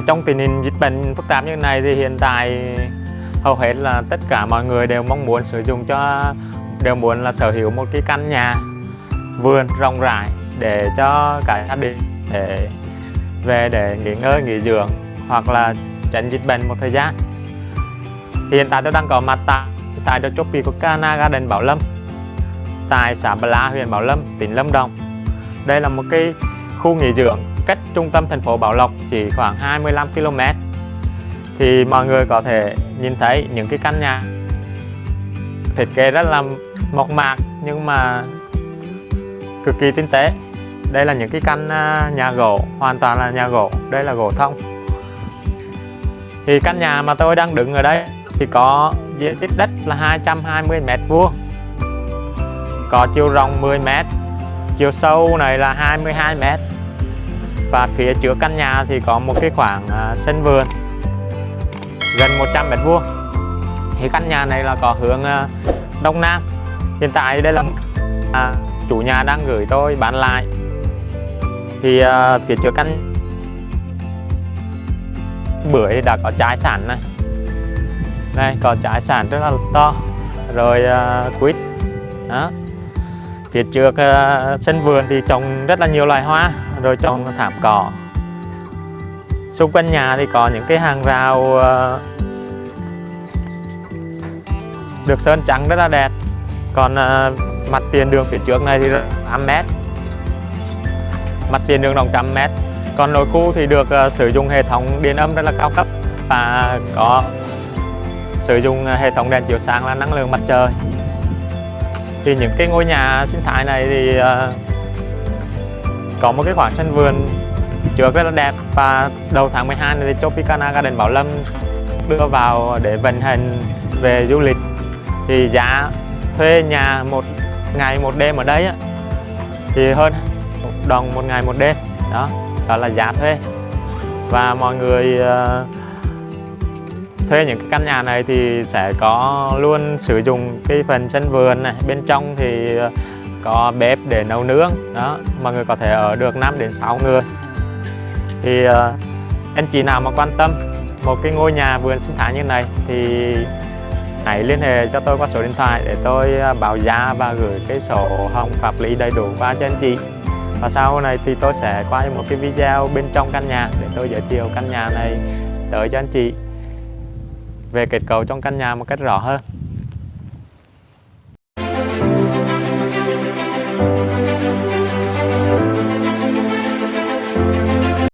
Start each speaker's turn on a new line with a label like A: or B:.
A: À, trong tình hình dịch bệnh phức tạp như này thì hiện tại hầu hết là tất cả mọi người đều mong muốn sử dụng cho đều muốn là sở hữu một cái căn nhà vườn rộng rãi để cho cả gia đình để về để nghỉ ngơi nghỉ dưỡng hoặc là tránh dịch bệnh một thời gian. Hiện tại tôi đang có mặt tại tại The Tropicana Garden Bảo Lâm tại xã Bà La, huyện Bảo Lâm, tỉnh Lâm Đồng. Đây là một cái khu nghỉ dưỡng cách trung tâm thành phố Bảo Lộc chỉ khoảng 25 km thì mọi người có thể nhìn thấy những cái căn nhà thiết kế rất là mộc mạc nhưng mà cực kỳ tinh tế. Đây là những cái căn à, nhà gỗ, hoàn toàn là nhà gỗ. Đây là gỗ thông. Thì căn nhà mà tôi đang đứng ở đây thì có diện tích đất là 220 mét vuông, có chiều rộng 10 mét chiều sâu này là 22 mét. Và phía trước căn nhà thì có một cái khoảng à, sân vườn gần 100 mét vuông. Thì căn nhà này là có hướng à, đông nam. Hiện tại đây là à, chủ nhà đang gửi tôi bán lại. Thì à, phía trước căn bưởi đã có trái sản này. Đây có trái sản rất là to. Rồi uh, quýt. Đó. Tiết trước ờ, sân vườn thì trồng rất là nhiều loài hoa, rồi trồng thảm cỏ. Xung quanh nhà thì có những cái hàng rào ờ, được sơn trắng rất là đẹp. Còn ờ, mặt tiền đường phía trước này thì 8 mét. Mặt tiền đường rộng trăm mét. Còn nội khu thì được sử dụng hệ thống điện âm rất là cao cấp và có sử dụng hệ thống đèn chiếu sáng là năng lượng mặt trời thì những cái ngôi nhà sinh thái này thì uh, có một cái khoảng sân vườn trước rất là đẹp. Và đầu tháng 12 này thì Tropicana Garden Bảo Lâm đưa vào để vận hành về du lịch. Thì giá thuê nhà một ngày một đêm ở đây á, thì hơn đồng một ngày một đêm. Đó đó là giá thuê. Và mọi người uh, thuê những cái căn nhà này thì sẽ có luôn sử dụng cái phần sân vườn này. Bên trong thì ờ, có bếp để nấu nướng đó mọi người có thể ở được 5 đến 6 người. Thì uh, anh chị nào mà quan tâm một cái ngôi nhà vườn sinh thái như này thì hãy liên hệ cho tôi qua số điện thoại để tôi ờ, báo giá và gửi cái sổ hồng pháp lý đầy đủ qua cho anh chị. Và sau này thì tôi sẽ quay một cái video bên trong căn nhà để tôi giới thiệu căn nhà này tới cho anh chị về kết cấu trong căn nhà một cách rõ hơn.